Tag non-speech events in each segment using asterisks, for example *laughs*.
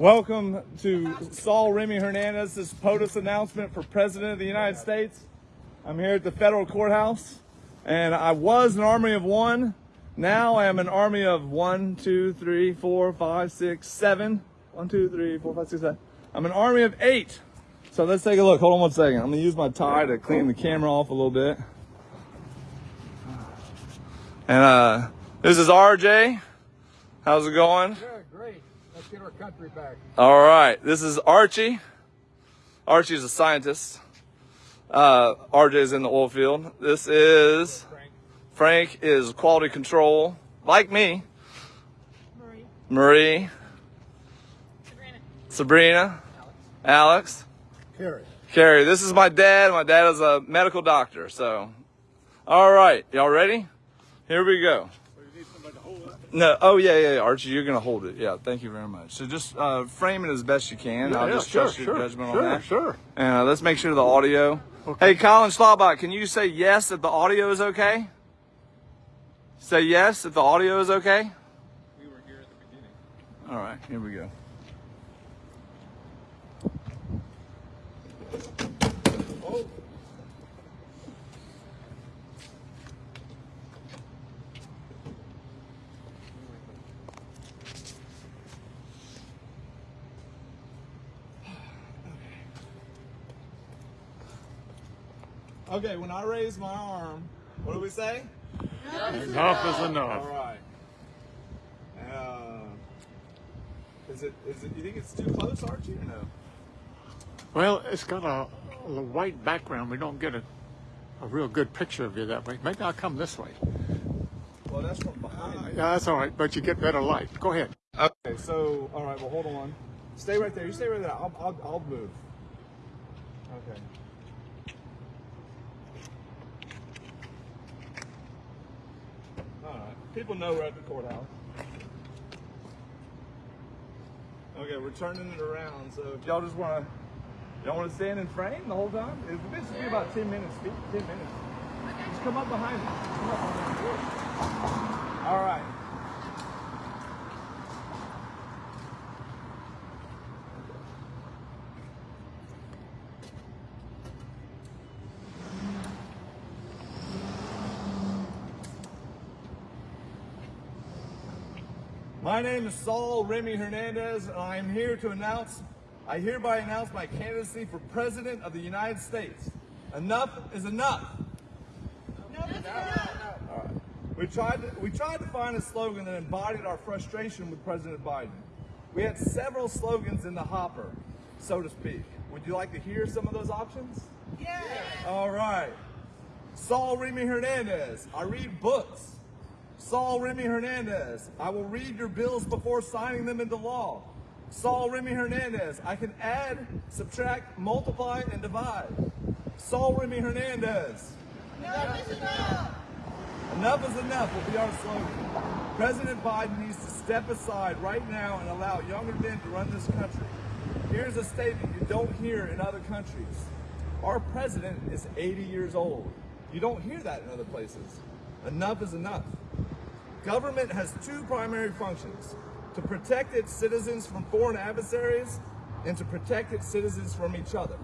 Welcome to Saul Remy Hernandez's POTUS announcement for President of the United States. I'm here at the federal courthouse, and I was an army of one. Now I am an army of one, two, three, four, five, six, seven. One, two, three, four, five, six, seven. I'm an army of eight. So let's take a look. Hold on one second. I'm gonna use my tie to clean the camera off a little bit. And uh, this is RJ. How's it going? Good, great. Let's get our country back. All right. This is Archie. Archie is a scientist. Uh, RJ is in the oil field. This is Frank. Frank is quality control, like me. Marie. Marie, Sabrina. Sabrina, Alex, Carrie. Carrie. This is my dad. My dad is a medical doctor. So, all right. Y'all ready? Here we go. No, oh yeah, yeah, yeah, Archie, you're gonna hold it. Yeah, thank you very much. So just uh, frame it as best you can. I'll just trust your judgment sure, on that. Sure, And uh, let's make sure the audio. Hey, Colin Schlabach, can you say yes that the audio is okay? Say yes that the audio is okay. We were here at the beginning. All right, here we go. Okay, when I raise my arm, what do we say? Enough is enough. right. Uh, is it? Is it? You think it's too close, Archie, or no? Well, it's got a, a white background. We don't get a, a real good picture of you that way. Maybe I'll come this way. Well, that's from behind. me. Yeah, that's all right, but you get better light. Go ahead. Okay, so all right. Well, hold on. Stay right there. You stay right there. I'll, I'll, I'll move. Okay. All right. People know we're at the courthouse. Okay, we're turning it around. So if y'all just want to, y'all want to stand in frame the whole time? It- This should be about ten minutes. Ten minutes. Just come up behind me. Come up behind me. All right. My name is Saul Remy Hernandez, and I am here to announce, I hereby announce my candidacy for President of the United States. Enough is enough. All right. We tried, to, we tried to find a slogan that embodied our frustration with President Biden. We had several slogans in the hopper, so to speak. Would you like to hear some of those options? Yeah. All right. Saul Remy Hernandez, I read books. Saul Remy Hernandez, I will read your bills before signing them into law. Saul Remy Hernandez, I can add, subtract, multiply, and divide. Saul Remy Hernandez, Enough is enough. enough is enough will be our slogan. President Biden needs to step aside right now and allow younger men to run this country. Here's a statement you don't hear in other countries. Our president is 80 years old. You don't hear that in other places. Enough is enough. Government has two primary functions to protect its citizens from foreign adversaries and to protect its citizens from each other.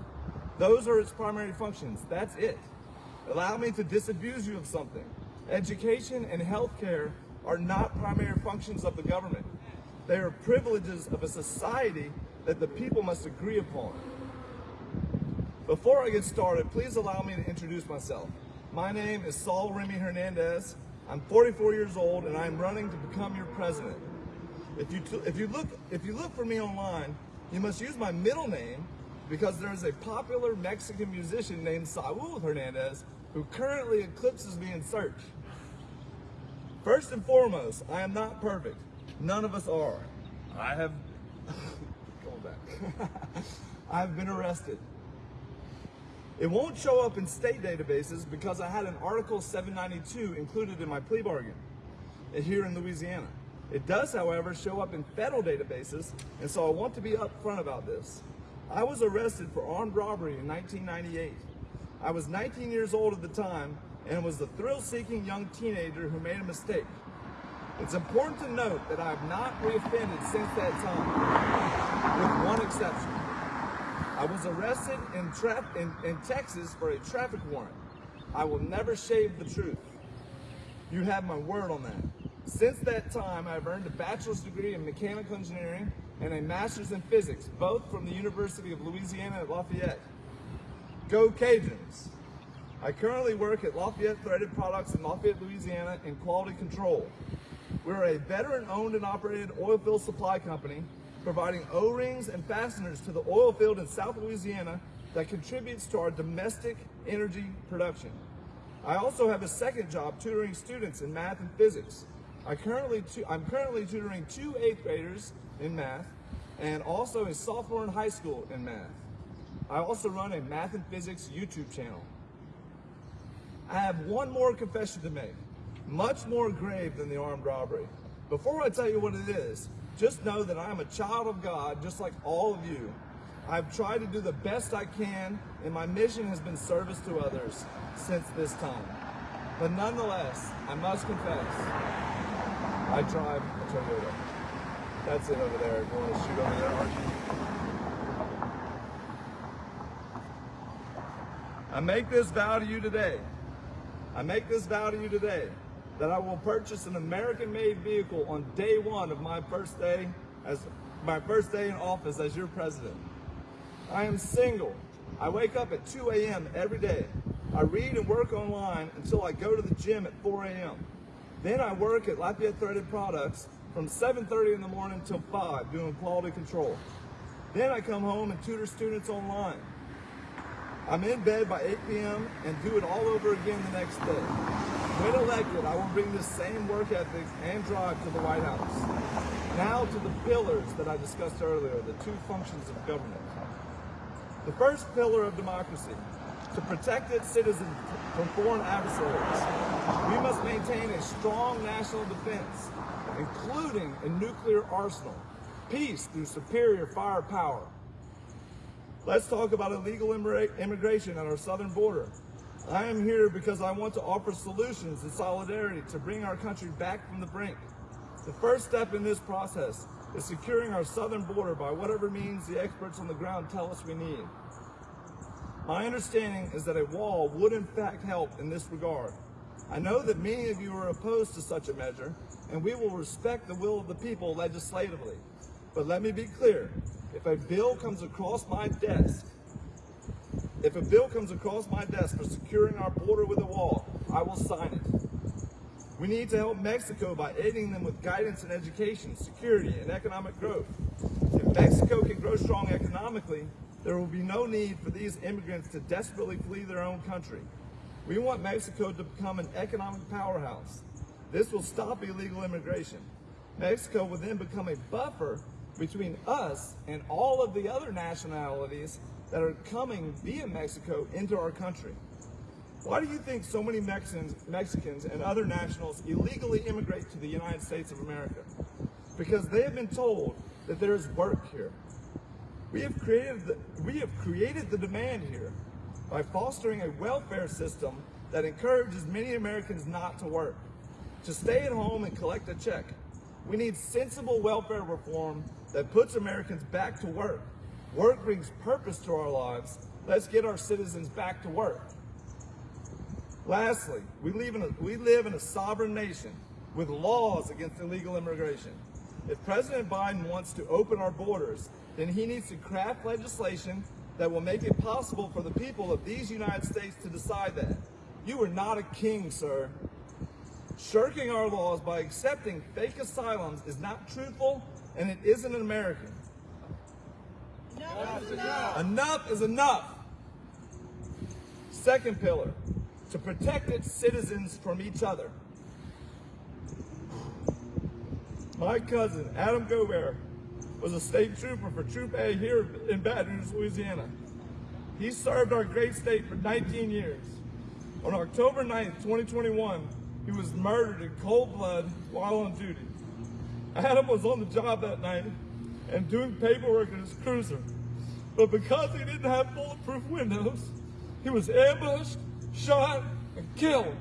Those are its primary functions. That's it. Allow me to disabuse you of something. Education and healthcare are not primary functions of the government. They are privileges of a society that the people must agree upon. Before I get started, please allow me to introduce myself. My name is Saul Remy Hernandez. I'm 44 years old and I'm running to become your president. If you, t- if you look if you look for me online, you must use my middle name because there is a popular Mexican musician named Saul Hernandez who currently eclipses me in search. First and foremost, I am not perfect. None of us are. I have *laughs* going back. *laughs* I have been arrested. It won't show up in state databases because I had an Article 792 included in my plea bargain uh, here in Louisiana. It does, however, show up in federal databases, and so I want to be upfront about this. I was arrested for armed robbery in 1998. I was 19 years old at the time and was the thrill-seeking young teenager who made a mistake. It's important to note that I have not reoffended since that time. with one exception. I was arrested in, in, in Texas for a traffic warrant. I will never shave the truth. You have my word on that. Since that time, I've earned a bachelor's degree in mechanical engineering and a master's in physics, both from the University of Louisiana at Lafayette. Go Cajuns! I currently work at Lafayette Threaded Products in Lafayette, Louisiana in quality control. We're a veteran owned and operated oil field supply company providing O-rings and fasteners to the oil field in South Louisiana that contributes to our domestic energy production. I also have a second job tutoring students in math and physics. I currently I'm currently tutoring two eighth graders in math and also a sophomore in high school in math. I also run a math and physics YouTube channel. I have one more confession to make, much more grave than the armed robbery. Before I tell you what it is, just know that I am a child of God, just like all of you. I've tried to do the best I can, and my mission has been service to others since this time. But nonetheless, I must confess, I drive a Toyota. That's it over there. You want to shoot over there, Archie? I make this vow to you today. I make this vow to you today that I will purchase an American-made vehicle on day one of my first day as my first day in office as your president. I am single. I wake up at 2 a.m. every day. I read and work online until I go to the gym at 4 a.m. Then I work at Lafayette Threaded Products from 7.30 in the morning till 5 doing quality control. Then I come home and tutor students online. I'm in bed by 8 p.m. and do it all over again the next day. When elected, I will bring the same work ethic and drive to the White House. Now to the pillars that I discussed earlier, the two functions of government. The first pillar of democracy, to protect its citizens from foreign adversaries. We must maintain a strong national defense, including a nuclear arsenal, peace through superior firepower, Let's talk about illegal immigration at our southern border. I am here because I want to offer solutions and solidarity to bring our country back from the brink. The first step in this process is securing our southern border by whatever means the experts on the ground tell us we need. My understanding is that a wall would in fact help in this regard. I know that many of you are opposed to such a measure, and we will respect the will of the people legislatively. But let me be clear, if a bill comes across my desk, if a bill comes across my desk for securing our border with a wall, I will sign it. We need to help Mexico by aiding them with guidance and education, security, and economic growth. If Mexico can grow strong economically, there will be no need for these immigrants to desperately flee their own country. We want Mexico to become an economic powerhouse. This will stop illegal immigration. Mexico will then become a buffer between us and all of the other nationalities that are coming via Mexico into our country. Why do you think so many Mexicans, Mexicans and other nationals illegally immigrate to the United States of America? Because they have been told that there is work here. We have created the, we have created the demand here by fostering a welfare system that encourages many Americans not to work, to stay at home and collect a check. We need sensible welfare reform that puts Americans back to work. Work brings purpose to our lives. Let's get our citizens back to work. Lastly, we live, in a, we live in a sovereign nation with laws against illegal immigration. If President Biden wants to open our borders, then he needs to craft legislation that will make it possible for the people of these United States to decide that. You are not a king, sir. Shirking our laws by accepting fake asylums is not truthful and it isn't an American. Enough is enough. Second pillar, to protect its citizens from each other. My cousin, Adam Gaubert, was a state trooper for Troop A here in Baton Rouge, Louisiana. He served our great state for 19 years. On October 9th, 2021, he was murdered in cold blood while on duty. Adam was on the job that night and doing paperwork in his cruiser. But because he didn't have bulletproof windows, he was ambushed, shot, and killed.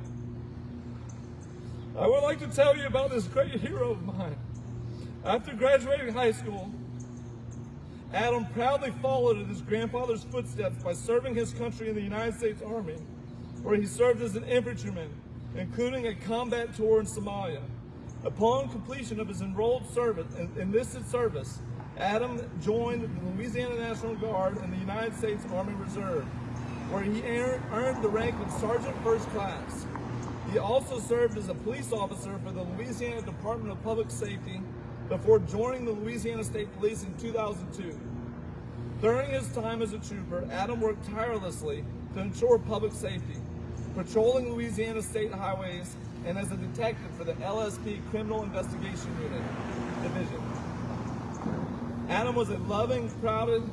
I would like to tell you about this great hero of mine. After graduating high school, Adam proudly followed in his grandfather's footsteps by serving his country in the United States Army, where he served as an infantryman, including a combat tour in Somalia. Upon completion of his enrolled service, enlisted service, Adam joined the Louisiana National Guard and the United States Army Reserve, where he earned the rank of Sergeant First Class. He also served as a police officer for the Louisiana Department of Public Safety before joining the Louisiana State Police in 2002. During his time as a trooper, Adam worked tirelessly to ensure public safety, patrolling Louisiana state highways and as a detective for the LSP Criminal Investigation Unit Division. Adam was a loving, proud,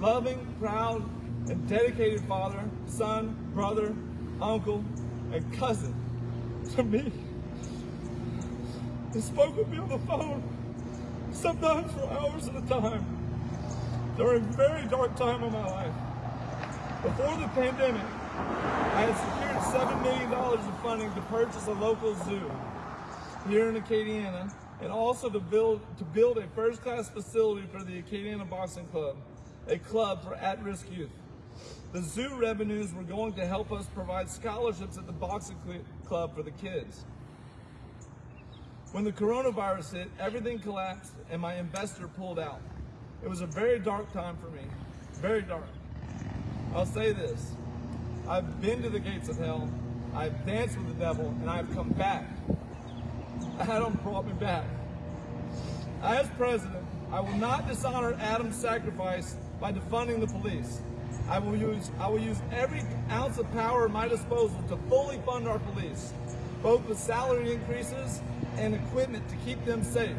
loving, proud, and dedicated father, son, brother, uncle, and cousin to me. He spoke with me on the phone, sometimes for hours at a time, during a very dark time of my life. Before the pandemic, I had secured $7 million of funding to purchase a local zoo here in Acadiana and also to build, to build a first-class facility for the Acadiana Boxing Club, a club for at-risk youth. The zoo revenues were going to help us provide scholarships at the boxing cl- club for the kids. When the coronavirus hit, everything collapsed and my investor pulled out. It was a very dark time for me. Very dark. I'll say this. I've been to the gates of hell. I've danced with the devil and I've come back. *laughs* Adam brought me back. As president, I will not dishonor Adam's sacrifice by defunding the police. I will use I will use every ounce of power at my disposal to fully fund our police, both with salary increases and equipment to keep them safe.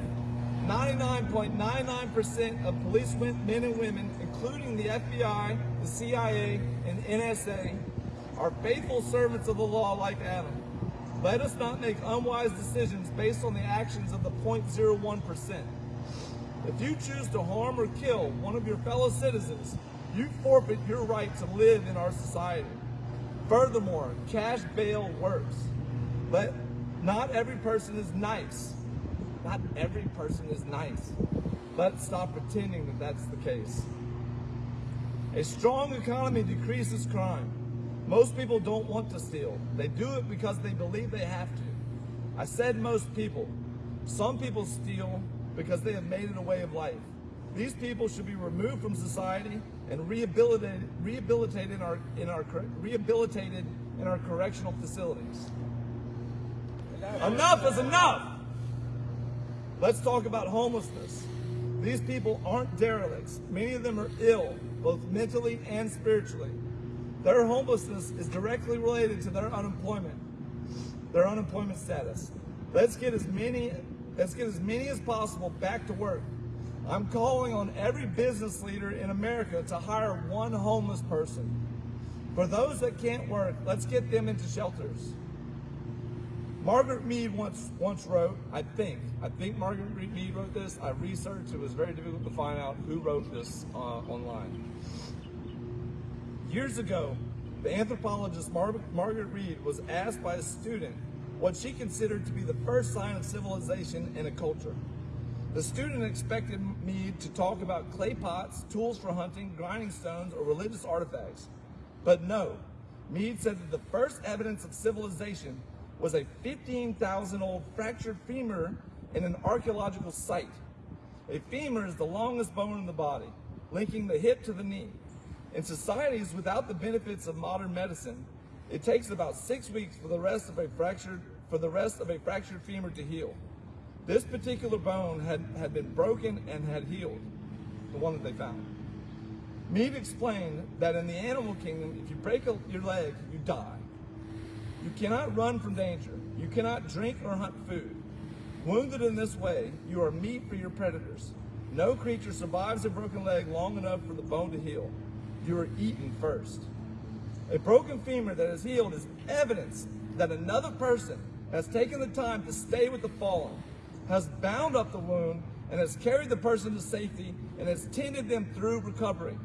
99.99% of police men and women, including the FBI, the CIA, and NSA, are faithful servants of the law like Adam. Let us not make unwise decisions based on the actions of the 0.01%. If you choose to harm or kill one of your fellow citizens, you forfeit your right to live in our society. Furthermore, cash bail works. But not every person is nice. Not every person is nice. Let's stop pretending that that's the case. A strong economy decreases crime. Most people don't want to steal. They do it because they believe they have to. I said most people. Some people steal because they have made it a way of life. These people should be removed from society and rehabilitated, rehabilitated in our, in our, rehabilitated in our correctional facilities. Enough is enough! Let's talk about homelessness. These people aren't derelicts. Many of them are ill, both mentally and spiritually. Their homelessness is directly related to their unemployment, their unemployment status. Let's get as many, let's get as many as possible back to work. I'm calling on every business leader in America to hire one homeless person. For those that can't work, let's get them into shelters. Margaret Mead once once wrote, I think, I think Margaret Mead wrote this. I researched; it was very difficult to find out who wrote this uh, online. Years ago, the anthropologist Mar- Margaret Reed was asked by a student what she considered to be the first sign of civilization in a culture. The student expected Mead to talk about clay pots, tools for hunting, grinding stones, or religious artifacts. But no, Mead said that the first evidence of civilization was a 15,000 old fractured femur in an archaeological site. A femur is the longest bone in the body, linking the hip to the knee. In societies without the benefits of modern medicine, it takes about six weeks for the rest of a fractured for the rest of a fractured femur to heal. This particular bone had, had been broken and had healed, the one that they found. Mead explained that in the animal kingdom, if you break a, your leg, you die. You cannot run from danger. You cannot drink or hunt food. Wounded in this way, you are meat for your predators. No creature survives a broken leg long enough for the bone to heal. You are eaten first. A broken femur that is healed is evidence that another person has taken the time to stay with the fallen, has bound up the wound, and has carried the person to safety and has tended them through recovery.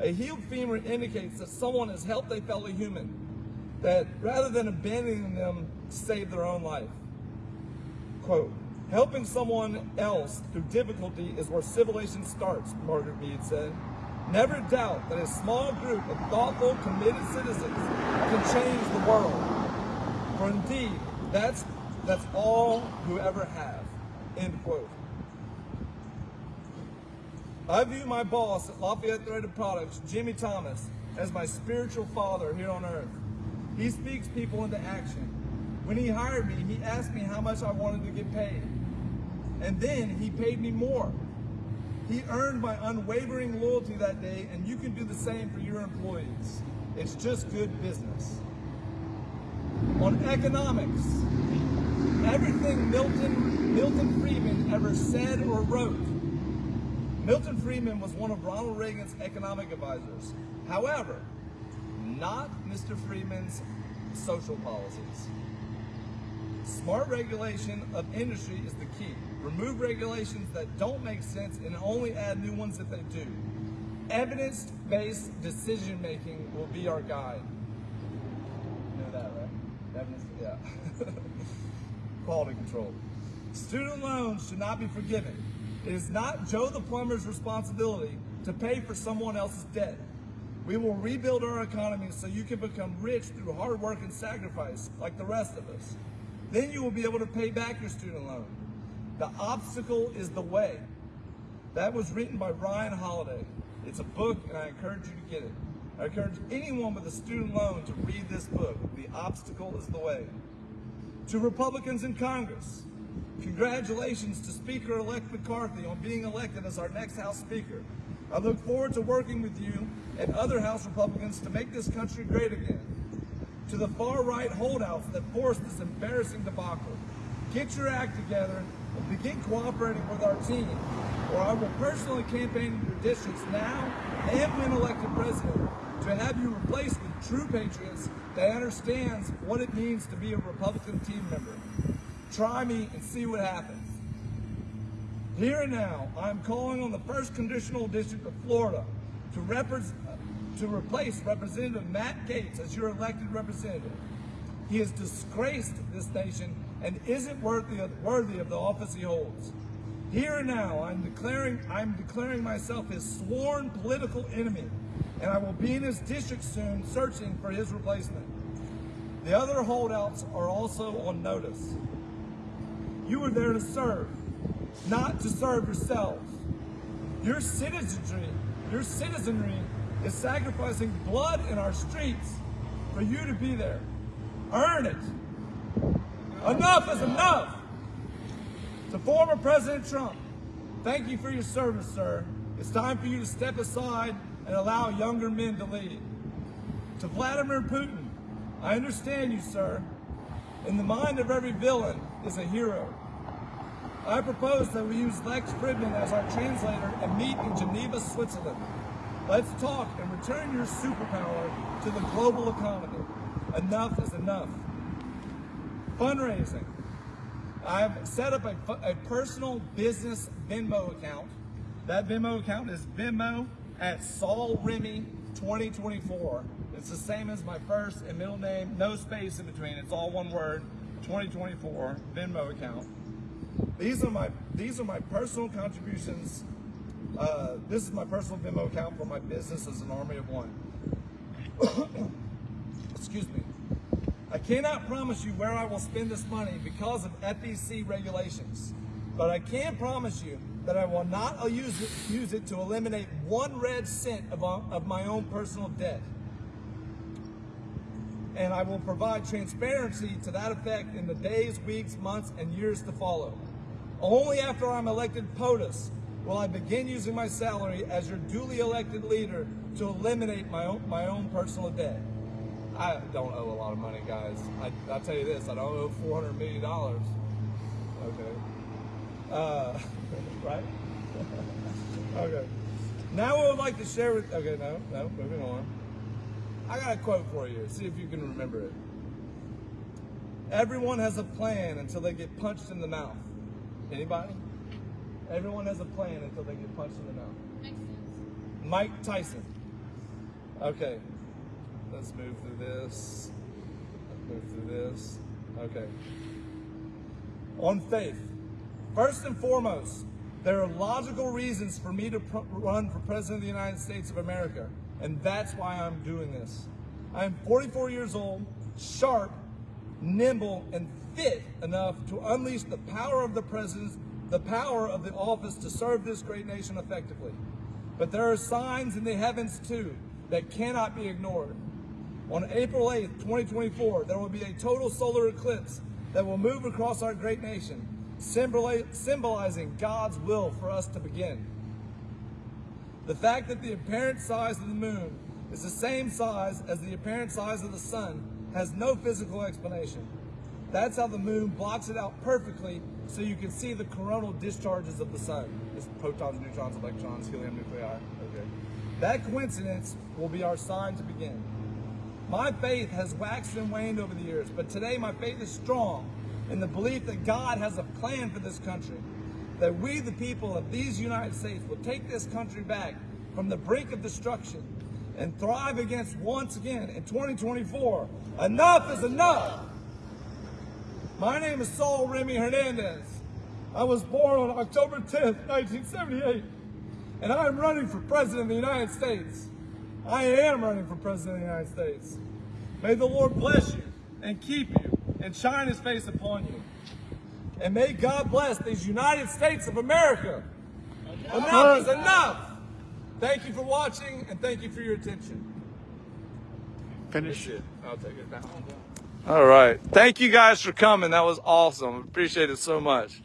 A healed femur indicates that someone has helped a fellow human, that rather than abandoning them, to save their own life. Quote, Helping someone else through difficulty is where civilization starts, Margaret Mead said. Never doubt that a small group of thoughtful, committed citizens can change the world. For indeed, that's that's all who ever have. End quote. I view my boss at Lafayette Threaded Products, Jimmy Thomas, as my spiritual father here on earth. He speaks people into action. When he hired me, he asked me how much I wanted to get paid. And then he paid me more. He earned my unwavering loyalty that day, and you can do the same for your employees. It's just good business. On economics, everything Milton, Milton Friedman ever said or wrote Milton Friedman was one of Ronald Reagan's economic advisors. However, not Mr. Friedman's social policies. Smart regulation of industry is the key. Remove regulations that don't make sense and only add new ones if they do. Evidence-based decision making will be our guide. You know that, right? Evidence, yeah. *laughs* Quality control. Student loans should not be forgiven. It is not Joe the plumber's responsibility to pay for someone else's debt. We will rebuild our economy so you can become rich through hard work and sacrifice like the rest of us. Then you will be able to pay back your student loan. The obstacle is the way. That was written by Ryan Holiday. It's a book and I encourage you to get it. I encourage anyone with a student loan to read this book. The obstacle is the way. To Republicans in Congress, congratulations to Speaker-elect McCarthy on being elected as our next House Speaker. I look forward to working with you and other House Republicans to make this country great again. To the far-right holdouts that forced this embarrassing debacle, get your act together begin cooperating with our team, or I will personally campaign in your districts now and when elected president to have you replaced with true patriots that understands what it means to be a Republican team member. Try me and see what happens. Here and now, I am calling on the first conditional district of Florida to, to replace Representative Matt Gaetz as your elected representative. He has disgraced this nation and isn't worthy of, worthy of the office he holds. Here and now, I'm declaring, I'm declaring myself his sworn political enemy, and I will be in his district soon searching for his replacement. The other holdouts are also on notice. You are there to serve, not to serve yourselves. Your citizenry, your citizenry is sacrificing blood in our streets for you to be there. Earn it. Enough is enough. To former President Trump, thank you for your service, sir. It's time for you to step aside and allow younger men to lead. To Vladimir Putin, I understand you, sir. In the mind of every villain is a hero. I propose that we use Lex Fridman as our translator and meet in Geneva, Switzerland. Let's talk and return your superpower to the global economy. Enough is enough. Fundraising. I've set up a, a personal business Venmo account. That Venmo account is Venmo at Saul Remy 2024. It's the same as my first and middle name, no space in between. It's all one word. 2024 Venmo account. These are my these are my personal contributions. Uh, this is my personal Venmo account for my business as an army of one. *coughs* Excuse me. I cannot promise you where I will spend this money because of FEC regulations, but I can promise you that I will not use it, use it to eliminate one red cent of, of my own personal debt. And I will provide transparency to that effect in the days, weeks, months, and years to follow. Only after I'm elected POTUS will I begin using my salary as your duly elected leader to eliminate my own, my own personal debt. I don't owe a lot of money, guys. I, I'll tell you this, I don't owe $400 million. Okay. Uh, *laughs* right? *laughs* okay. Now I would like to share with, okay, no, no, moving on. I got a quote for you. See if you can remember it. Everyone has a plan until they get punched in the mouth. Anybody? Everyone has a plan until they get punched in the mouth. Makes sense. Mike Tyson. Okay. Let's move through this. Let's move through this. Okay. On faith. First and foremost, there are logical reasons for me to run for President of the United States of America, and that's why I'm doing this. I am 44 years old, sharp, nimble, and fit enough to unleash the power of the president, the power of the office to serve this great nation effectively. But there are signs in the heavens too that cannot be ignored. On April 8th, 2024, there will be a total solar eclipse that will move across our great nation, symbolizing God's will for us to begin. The fact that the apparent size of the moon is the same size as the apparent size of the sun has no physical explanation. That's how the moon blocks it out perfectly so you can see the coronal discharges of the sun. It's protons, neutrons, electrons, helium nuclei. Okay. That coincidence will be our sign to begin. My faith has waxed and waned over the years, but today my faith is strong in the belief that God has a plan for this country. That we, the people of these United States, will take this country back from the brink of destruction and thrive against once again in 2024. Enough is enough! My name is Saul Remy Hernandez. I was born on October 10th, 1978, and I am running for President of the United States. I am running for President of the United States. May the Lord bless you and keep you and shine his face upon you. And may God bless these United States of America. Enough is enough. Thank you for watching and thank you for your attention. Finish. it. I'll take it now. All right. Thank you guys for coming. That was awesome. Appreciate it so much.